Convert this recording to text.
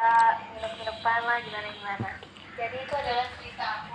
kita nginep-nginepan lah gimana-gimana. Jadi itu adalah cerita aku